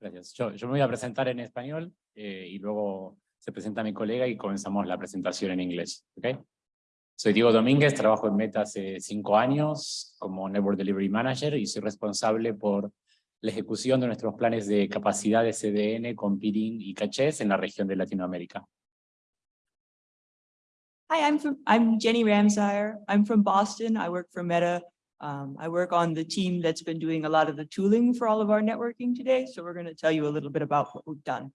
Gracias. Yo, yo me voy a presentar en español eh, y luego se presenta mi colega y comenzamos la presentación en inglés. ¿ok? Soy Diego Domínguez, trabajo en Meta hace cinco años como Network Delivery Manager y soy responsable por la ejecución de nuestros planes de capacidad de CDN con peering y cachés en la región de Latinoamérica. Hi, I'm from, I'm Jenny Ramsire. I'm from Boston. I work for Meta. Um, I work on the team that's been doing a lot of the tooling for all of our networking today. So we're going to tell you a little bit about what we've done.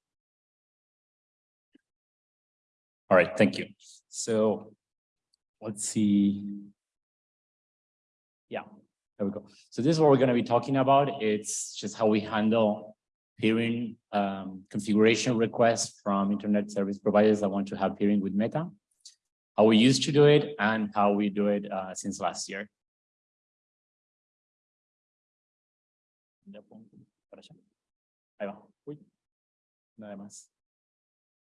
All right, thank you. So let's see. Yeah, there we go. So this is what we're going to be talking about. It's just how we handle peering um, configuration requests from internet service providers that want to have peering with Meta, how we used to do it, and how we do it uh, since last year. Para allá. Ahí va. Uy, nada más.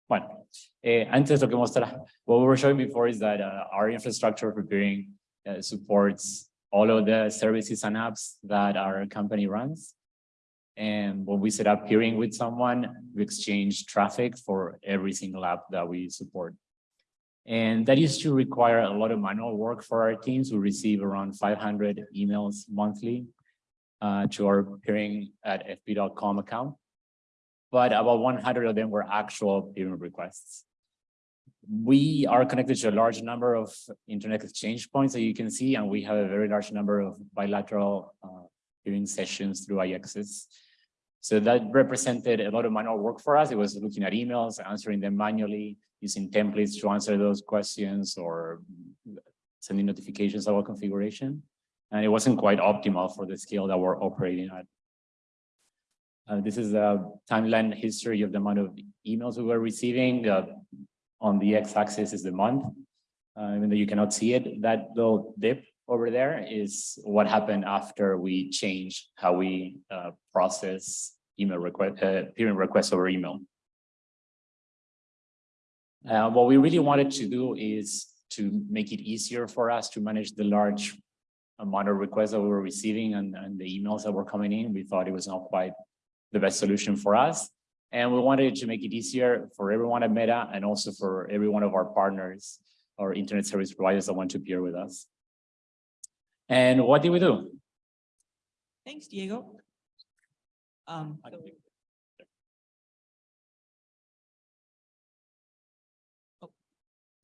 Bueno, eh, antes lo que mostrar, what we were showing before is that uh, our infrastructure for peering uh, supports all of the services and apps that our company runs. And when we set up peering with someone, we exchange traffic for every single app that we support. And that used to require a lot of manual work for our teams. We receive around 500 emails monthly uh, to our peering at fb.com account. But about 100 of them were actual peering requests. We are connected to a large number of internet exchange points that you can see, and we have a very large number of bilateral uh, peering sessions through IXs. So that represented a lot of manual work for us. It was looking at emails, answering them manually, using templates to answer those questions or sending notifications about configuration. And it wasn't quite optimal for the scale that we're operating at. Uh, this is a timeline history of the amount of emails we were receiving. Uh, on the x-axis is the month, uh, even though you cannot see it. That little dip over there is what happened after we changed how we uh, process email request, uh, peering requests over email. Uh, what we really wanted to do is to make it easier for us to manage the large of requests that we were receiving and, and the emails that were coming in. We thought it was not quite the best solution for us. And we wanted to make it easier for everyone at Meta and also for every one of our partners or internet service providers that want to peer with us. And what did we do? Thanks, Diego. Um, I don't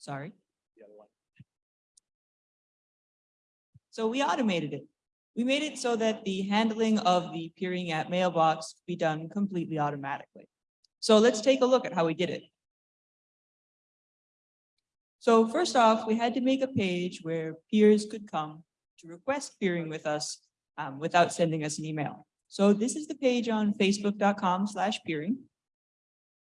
sorry. So we automated it. We made it so that the handling of the peering at mailbox be done completely automatically. So let's take a look at how we did it. So first off, we had to make a page where peers could come to request peering with us um, without sending us an email. So this is the page on facebook.com slash peering.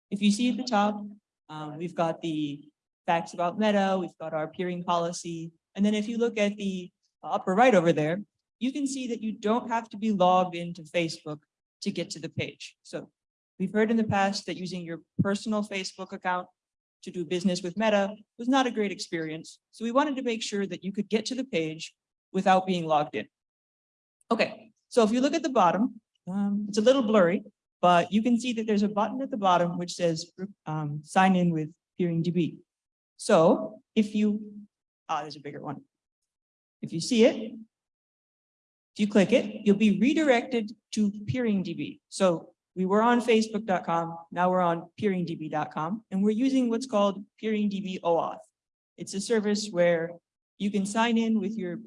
If you see at the top, um, we've got the facts about Meta, we've got our peering policy. And then if you look at the upper right over there, you can see that you don't have to be logged into Facebook to get to the page. So we've heard in the past that using your personal Facebook account to do business with Meta was not a great experience. So we wanted to make sure that you could get to the page without being logged in. Okay, so if you look at the bottom, um, it's a little blurry, but you can see that there's a button at the bottom which says um, sign in with PeeringDB. So if you, ah, there's a bigger one. If you see it, if you click it, you'll be redirected to PeeringDB. So we were on facebook.com, now we're on peeringdb.com, and we're using what's called PeeringDB OAuth. It's a service where you can sign in with your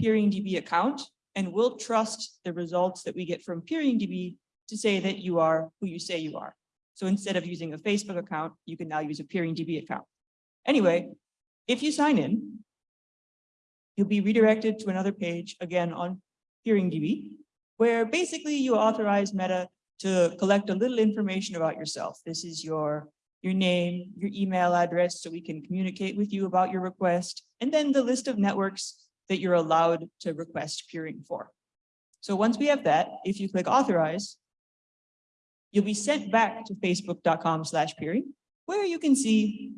PeeringDB account and we'll trust the results that we get from PeeringDB to say that you are who you say you are. So instead of using a Facebook account, you can now use a PeeringDB account. Anyway, if you sign in, you'll be redirected to another page again on PeeringDB, where basically you authorize Meta to collect a little information about yourself. This is your, your name, your email address, so we can communicate with you about your request, and then the list of networks that you're allowed to request peering for. So once we have that, if you click authorize, you'll be sent back to facebook.com slash peering, where you can see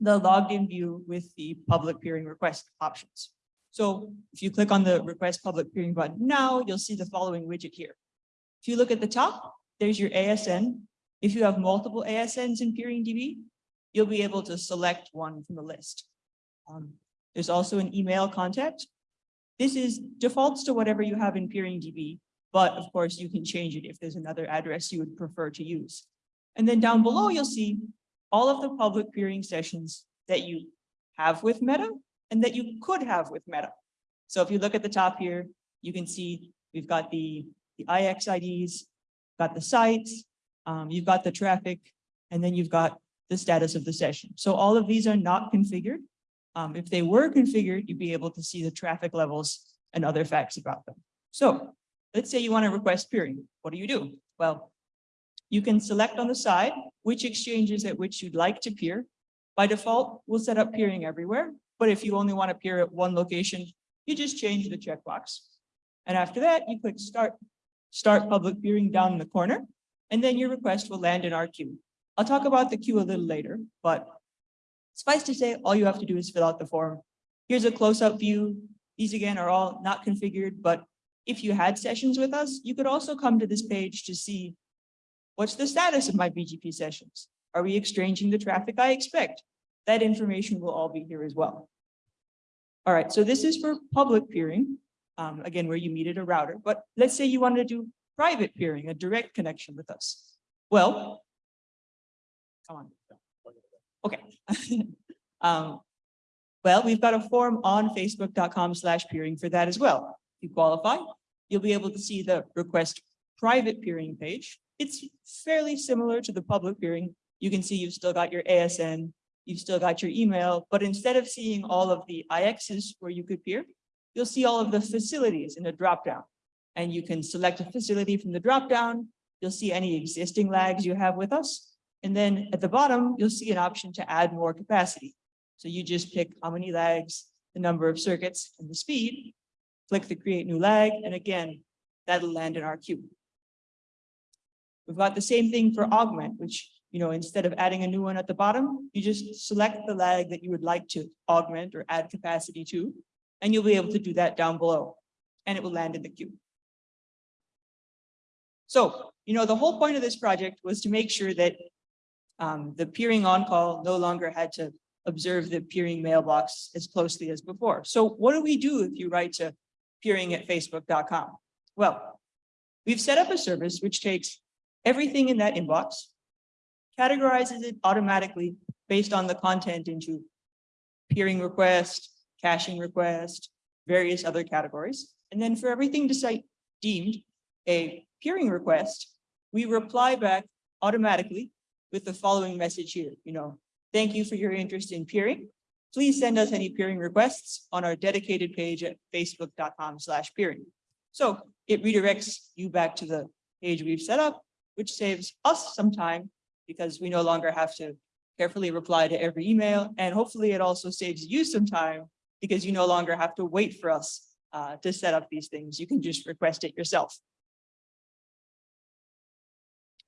the logged in view with the public peering request options. So if you click on the request public peering button now, you'll see the following widget here. If you look at the top, there's your ASN. If you have multiple ASNs in Peering DB, you'll be able to select one from the list. Um, There's also an email contact. This is defaults to whatever you have in Peering DB, but of course you can change it if there's another address you would prefer to use. And then down below, you'll see all of the public peering sessions that you have with Meta and that you could have with Meta. So if you look at the top here, you can see we've got the, the IX IDs, got the sites, um, you've got the traffic, and then you've got the status of the session. So all of these are not configured. Um, if they were configured, you'd be able to see the traffic levels and other facts about them. So let's say you want to request peering. What do you do? Well, you can select on the side which exchanges at which you'd like to peer. By default, we'll set up peering everywhere, but if you only want to peer at one location, you just change the checkbox. And after that, you click start, start public peering down in the corner, and then your request will land in our queue. I'll talk about the queue a little later, but suffice to say, all you have to do is fill out the form. Here's a close-up view. These again are all not configured, but if you had sessions with us, you could also come to this page to see what's the status of my BGP sessions? Are we exchanging the traffic I expect? That information will all be here as well. All right, so this is for public peering, um, again, where you meet at a router, but let's say you wanted to do private peering, a direct connection with us. Well, come on. Okay. Um, well, we've got a form on facebook.com slash peering for that as well. If you qualify, you'll be able to see the request private peering page. It's fairly similar to the public peering. You can see you've still got your ASN, you've still got your email, but instead of seeing all of the IXs where you could peer, you'll see all of the facilities in a dropdown. And you can select a facility from the dropdown. You'll see any existing lags you have with us. And then at the bottom, you'll see an option to add more capacity. So you just pick how many lags, the number of circuits and the speed, click the create new lag, and again, that'll land in our queue. We've got the same thing for augment, which, you know, instead of adding a new one at the bottom, you just select the lag that you would like to augment or add capacity to, and you'll be able to do that down below, and it will land in the queue. So, you know, the whole point of this project was to make sure that um, the peering on call no longer had to observe the peering mailbox as closely as before. So what do we do if you write to peering at facebook.com? Well, we've set up a service which takes everything in that inbox, categorizes it automatically based on the content into peering request, caching request, various other categories. And then for everything deemed a peering request, we reply back automatically with the following message here, you know, thank you for your interest in peering. Please send us any peering requests on our dedicated page at facebook.com slash peering. So it redirects you back to the page we've set up which saves us some time because we no longer have to carefully reply to every email. And hopefully it also saves you some time because you no longer have to wait for us uh, to set up these things. You can just request it yourself.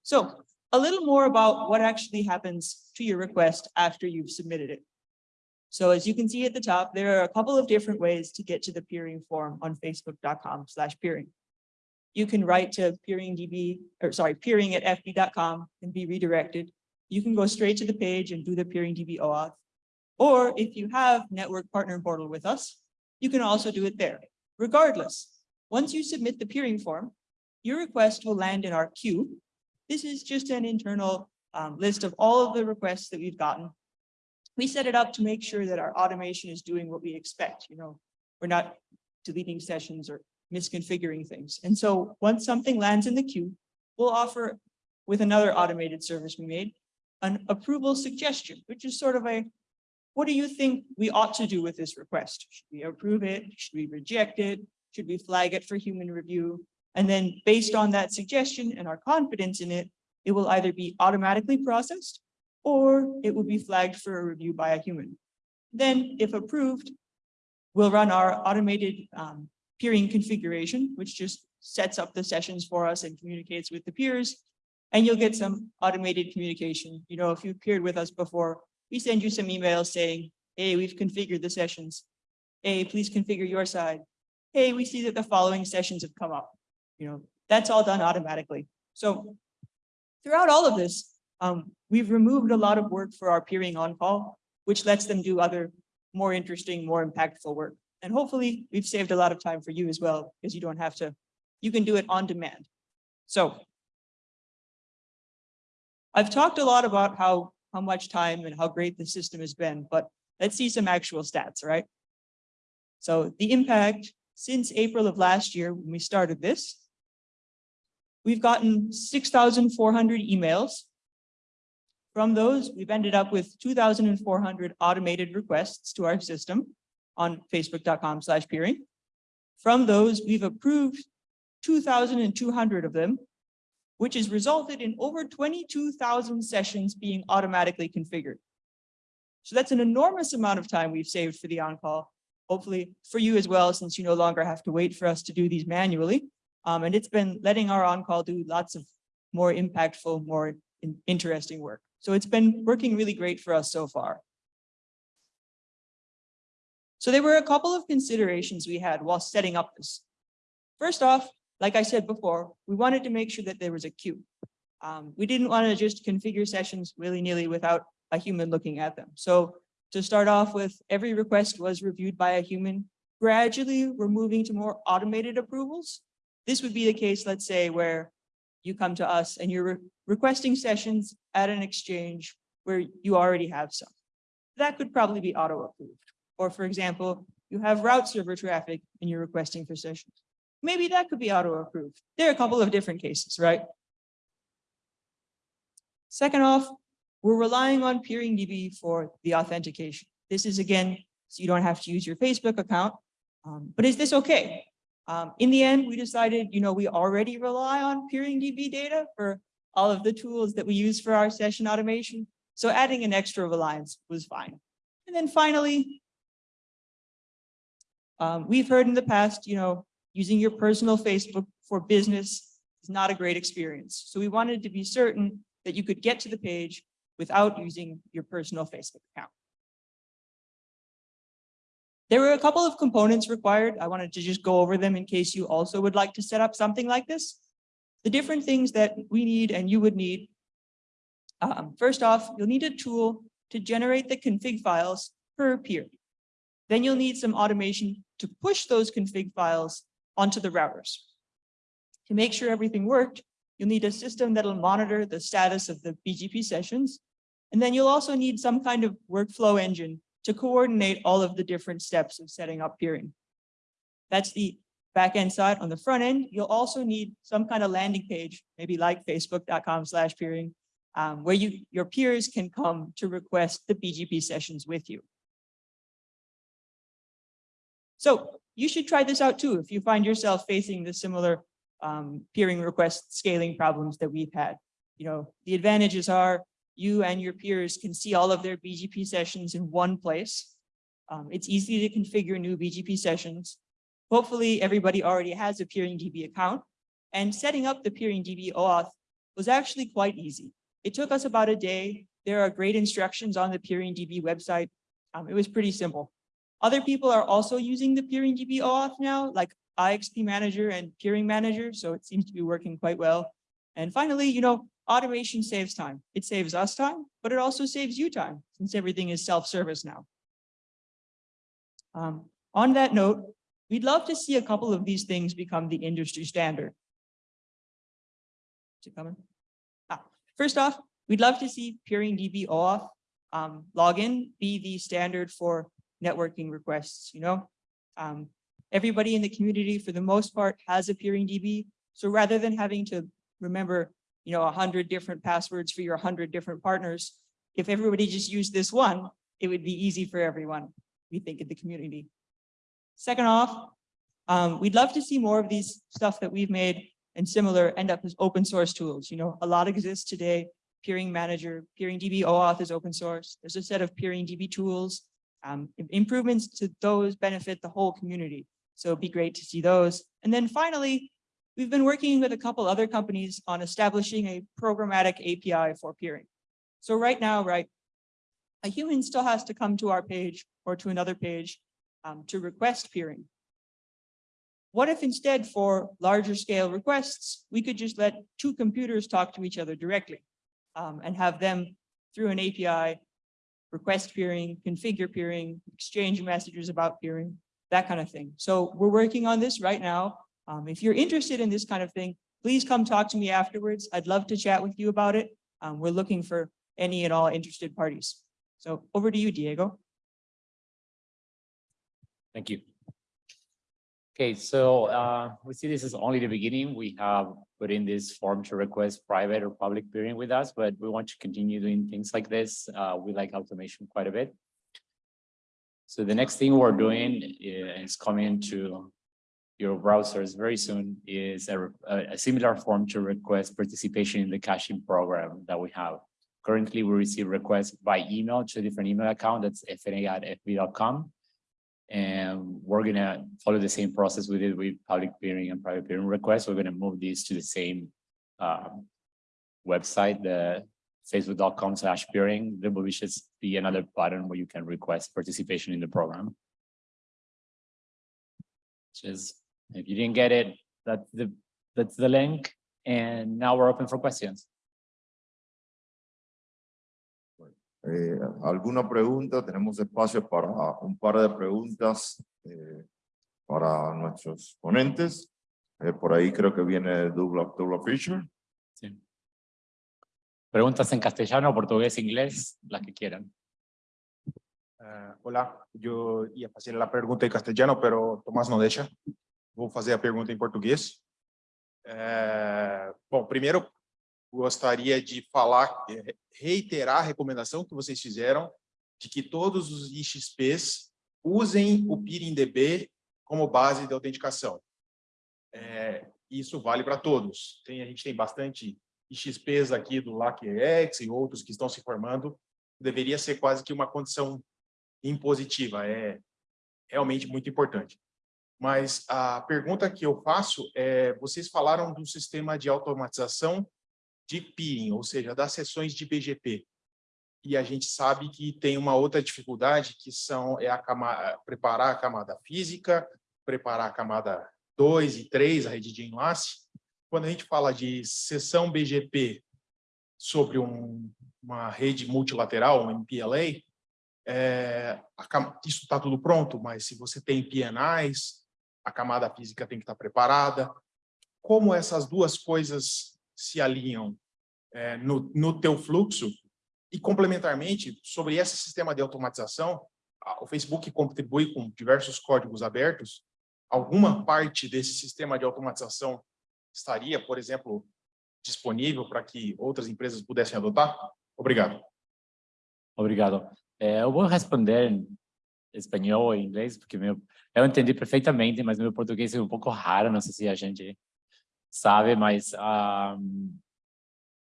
So a little more about what actually happens to your request after you've submitted it. So as you can see at the top, there are a couple of different ways to get to the peering form on facebook.com slash peering you can write to peeringdb, or sorry, peering at fb.com and be redirected. You can go straight to the page and do the peeringdb OAuth. Or if you have network partner portal with us, you can also do it there. Regardless, once you submit the peering form, your request will land in our queue. This is just an internal um, list of all of the requests that we've gotten. We set it up to make sure that our automation is doing what we expect. You know, we're not deleting sessions or misconfiguring things. And so once something lands in the queue, we'll offer with another automated service we made, an approval suggestion, which is sort of a, what do you think we ought to do with this request? Should we approve it? Should we reject it? Should we flag it for human review? And then based on that suggestion and our confidence in it, it will either be automatically processed or it will be flagged for a review by a human. Then if approved, we'll run our automated um, peering configuration, which just sets up the sessions for us and communicates with the peers. And you'll get some automated communication. You know, if you've peered with us before, we send you some emails saying, hey, we've configured the sessions. Hey, please configure your side. Hey, we see that the following sessions have come up. You know, that's all done automatically. So Throughout all of this, um, we've removed a lot of work for our peering on call, which lets them do other more interesting, more impactful work. And hopefully we've saved a lot of time for you as well, because you don't have to, you can do it on demand. So I've talked a lot about how, how much time and how great the system has been, but let's see some actual stats, right? So the impact since April of last year, when we started this, we've gotten 6,400 emails. From those, we've ended up with 2,400 automated requests to our system on facebook.com slash peering. From those, we've approved 2,200 of them, which has resulted in over 22,000 sessions being automatically configured. So that's an enormous amount of time we've saved for the on-call, hopefully for you as well, since you no longer have to wait for us to do these manually. Um, and it's been letting our on-call do lots of more impactful, more in- interesting work. So it's been working really great for us so far. So there were a couple of considerations we had while setting up this. First off, like I said before, we wanted to make sure that there was a queue. Um, we didn't want to just configure sessions willy-nilly without a human looking at them. So to start off with, every request was reviewed by a human. Gradually, we're moving to more automated approvals. This would be the case, let's say, where you come to us and you're re- requesting sessions at an exchange where you already have some. That could probably be auto approved. Or for example, you have route server traffic and you're requesting for sessions. Maybe that could be auto approved. There are a couple of different cases, right? Second off, we're relying on PeeringDB for the authentication. This is again, so you don't have to use your Facebook account. Um, but is this okay? Um, in the end, we decided, you know, we already rely on PeeringDB data for all of the tools that we use for our session automation. So adding an extra reliance was fine. And then finally, um, we've heard in the past, you know, using your personal Facebook for business is not a great experience. So we wanted to be certain that you could get to the page without using your personal Facebook account. There were a couple of components required. I wanted to just go over them in case you also would like to set up something like this. The different things that we need and you would need. Um, first off, you'll need a tool to generate the config files per peer. Then you'll need some automation to push those config files onto the routers. To make sure everything worked, you'll need a system that'll monitor the status of the BGP sessions. And then you'll also need some kind of workflow engine to coordinate all of the different steps of setting up peering. That's the backend side. On the front end, you'll also need some kind of landing page, maybe like facebook.com slash peering, um, where you, your peers can come to request the BGP sessions with you. So you should try this out too if you find yourself facing the similar um, peering request scaling problems that we've had. You know, the advantages are you and your peers can see all of their BGP sessions in one place. Um, it's easy to configure new BGP sessions. Hopefully everybody already has a peering DB account and setting up the peering DB OAuth was actually quite easy. It took us about a day. There are great instructions on the peering DB website. Um, it was pretty simple. Other people are also using the PeeringDB OAuth now, like IXP Manager and Peering Manager, so it seems to be working quite well. And finally, you know, automation saves time. It saves us time, but it also saves you time since everything is self-service now. Um, on that note, we'd love to see a couple of these things become the industry standard. Is it coming? Ah, first off, we'd love to see PeeringDB OAuth um, login be the standard for networking requests, you know? Um, everybody in the community, for the most part, has a PeeringDB. So rather than having to remember, you know, a hundred different passwords for your hundred different partners, if everybody just used this one, it would be easy for everyone, we think, in the community. Second off, um, we'd love to see more of these stuff that we've made and similar end up as open source tools. You know, a lot exists today. Peering Manager, PeeringDB OAuth is open source. There's a set of PeeringDB tools um, improvements to those benefit the whole community. So it'd be great to see those. And then finally, we've been working with a couple other companies on establishing a programmatic API for peering. So right now, right, a human still has to come to our page or to another page um, to request peering. what if instead for larger scale requests, we could just let two computers talk to each other directly? um, and have them through an API, request peering, configure peering, exchange messages about peering, that kind of thing. So we're working on this right now. Um, if you're interested in this kind of thing, please come talk to me afterwards. I'd love to chat with you about it. Um, we're looking for any and all interested parties. So over to you, Diego. Thank you. Okay, so uh, we see this is only the beginning. We have put in this form to request private or public peering with us, but we want to continue doing things like this. Uh, we like automation quite a bit. So the next thing we're doing is coming to your browsers very soon is a, a similar form to request participation in the caching program that we have. Currently, we receive requests by email to a different email account that's fna at fb.com. And we're gonna follow the same process we did with public peering and private peering requests. We're gonna move these to the same um, website, the facebook.com slash peering. There will be just be another button where you can request participation in the program. Which is, if you didn't get it, that's the that's the link. And now we're open for questions. Eh, ¿Alguna pregunta? Tenemos espacio para un par de preguntas eh, para nuestros ponentes. Eh, por ahí creo que viene Douglas, Douglas Fisher. Sí. Preguntas en castellano, portugués, inglés, las que quieran. Eh, olá, eu ia fazer a pergunta em castelhano, pero Tomás não deixa. Vou fazer a pergunta em português. Eh, bom, primeiro gostaria de falar, eh, reiterar a recomendação que vocês fizeram de que todos os IXPs usem o PeeringDB como base de autenticação. É, isso vale para todos. Tem, a gente tem bastante IXPs aqui do LACX e outros que estão se formando. Deveria ser quase que uma condição impositiva. É realmente muito importante. Mas a pergunta que eu faço é, vocês falaram do sistema de automatização de peering, ou seja, das sessões de BGP. E a gente sabe que tem uma outra dificuldade, que são é a preparar a camada física, preparar a camada 2 e 3, a rede de enlace. Quando a gente fala de sessão BGP sobre um, uma rede multilateral, um MPLA, é, a, isso está tudo pronto, mas se você tem PNIs, a camada física tem que estar preparada. Como essas duas coisas se alinham é, no, no teu fluxo e complementarmente sobre esse sistema de automatização, o Facebook contribui com diversos códigos abertos, alguma parte desse sistema de automatização estaria, por exemplo, disponível para que outras empresas pudessem adotar? Obrigado. Obrigado. É, eu vou responder em espanhol em inglês, porque meu, eu entendi perfeitamente, mas meu português é um pouco raro, não sei se a gente sabe, mas um,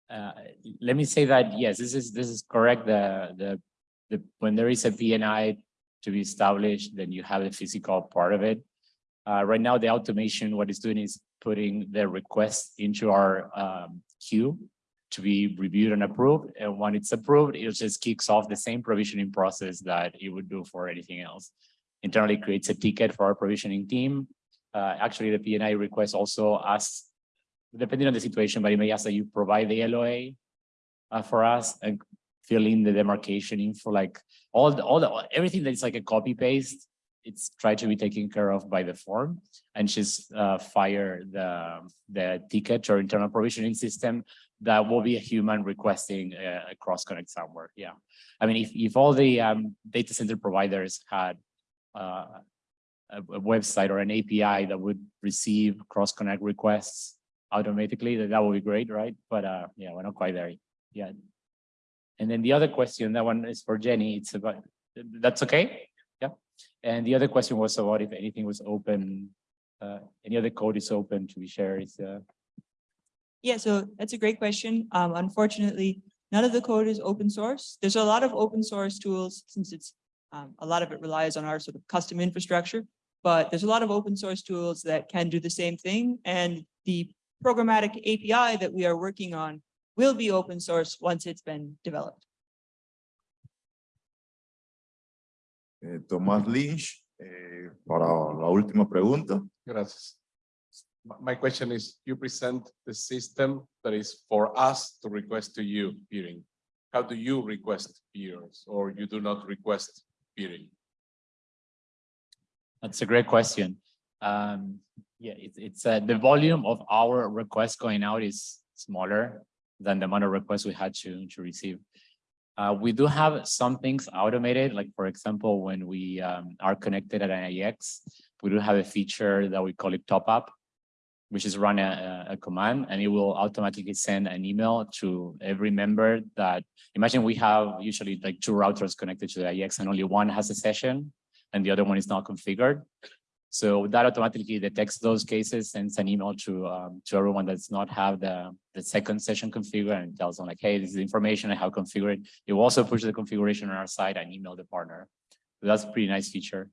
uh, let me say that yes, this is this is correct. The the the when there is a PNI to be established, then you have a physical part of it. Uh, right now, the automation, what it's doing is putting the request into our um, queue to be reviewed and approved. And when it's approved, it just kicks off the same provisioning process that it would do for anything else. Internally creates a ticket for our provisioning team. Uh, actually, the PNI request also asks depending on the situation, but it may ask that you provide the LOA uh, for us and fill in the demarcation info, like all the, all the, everything that's like a copy paste, it's tried to be taken care of by the form and just uh, fire the, the ticket or internal provisioning system that will be a human requesting a, a cross connect somewhere. Yeah. I mean, if, if all the um, data center providers had uh, a website or an API that would receive cross connect requests automatically, that, that would be great, right? But uh, yeah, we're not quite there yet. And then the other question, that one is for Jenny. It's about, that's okay? Yeah. And the other question was about if anything was open, uh, any other code is open to be shared. Uh, Yeah, so that's a great question. Um, unfortunately, none of the code is open source. There's a lot of open source tools since it's um, a lot of it relies on our sort of custom infrastructure, but there's a lot of open source tools that can do the same thing. And the programmatic API that we are working on will be open source once it's been developed. Eh, Tomás Lynch, eh, para la última pregunta. Graças. My- My question is, you present the system that is for us to request to you peering. How do you request peers or you do not request peering? That's a great question. Um, yeah, it's, it's, uh, the volume of our requests going out is smaller than the amount of requests we had to, to receive. Uh, we do have some things automated, like for example, when we, um, are connected at an IEX, we do have a feature that we call it top up, which is run a, a command and it will automatically send an email to every member that, imagine we have usually like two routers connected to the IEX and only one has a session and the other one is not configured. So that automatically detects those cases, sends an email to um, to everyone that's not have the the second session configured and tells them like, hey, this is information I have configured. It will also push the configuration on our side and email the partner. So that's a pretty nice feature.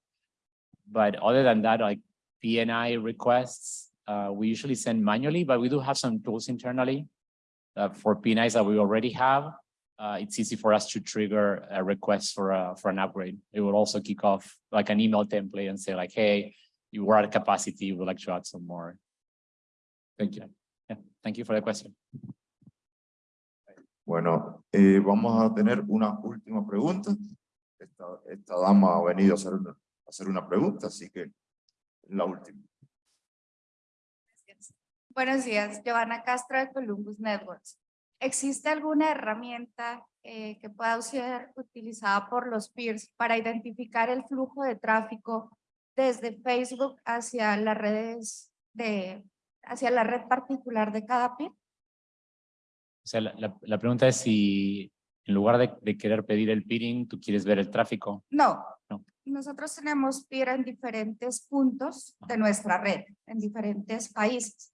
But other than that, like PNI requests, uh, we usually send manually, but we do have some tools internally uh, for PNIs that we already have uh, it's easy for us to trigger a request for a, for an upgrade. It will also kick off like an email template and say like, hey, you were at capacity, we'd like to add some more. Thank you. Yeah, thank you for the question. Bueno, eh, vamos a tener una última pregunta. Esta, esta dama ha venido a hacer una, a hacer una pregunta, así que la última. Gracias. Buenos días, Giovanna Castro de Columbus Networks. ¿Existe alguna herramienta eh, que pueda ser utilizada por los peers para identificar el flujo de tráfico desde Facebook hacia las redes de, hacia la red particular de cada peer? O sea, la, la- la pregunta es si en lugar de, de querer pedir el peering, tú quieres ver el tráfico. No. No. Nosotros tenemos peer en diferentes puntos de nuestra red, en diferentes países.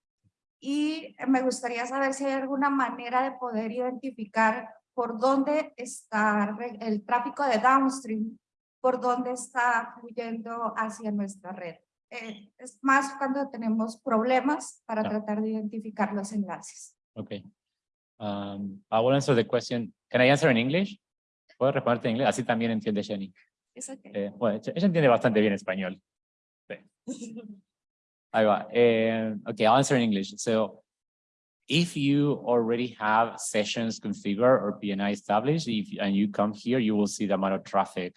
Y me gustaría saber si hay alguna manera de poder identificar por dónde está el tráfico de downstream, por dónde está fluyendo hacia nuestra red. Eh, es más cuando tenemos problemas para Ya. tratar de identificar los enlaces. Okay. Um, I will answer the question. Can I answer in English? ¿Puedo responderte en inglés? Así también entiende Jenny. Es ok. Eh, bueno, ella entiende bastante bien español. Sí. Ahí va. Eh, okay, I'll answer in English. So if you already have sessions configured or PNI established, if, and you come here, you will see the amount of traffic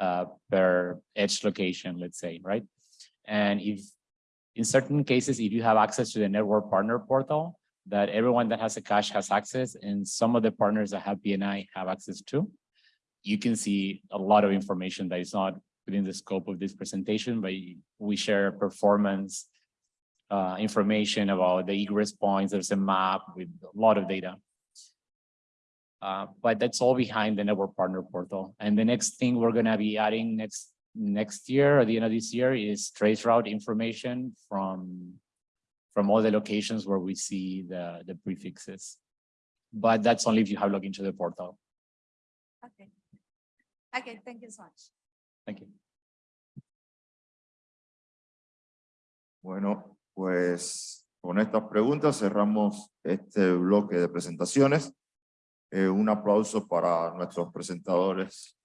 uh, per edge location, let's say, right? And if in certain cases, if you have access to the network partner portal, that everyone that has a cache has access and some of the partners that have PNI have access to, you can see a lot of information that is not within the scope of this presentation, but we share performance uh, information about the egress points. There's a map with a lot of data. Uh, but that's all behind the network partner portal. And the next thing we're gonna be adding next next year or the end of this year is trace route information from from all the locations where we see the the prefixes. But that's only if you have logged into the portal. Okay. Okay, thank you so much. Thank you. Bueno, pues con estas preguntas cerramos este bloque de presentaciones. Eh, un aplauso para nuestros presentadores.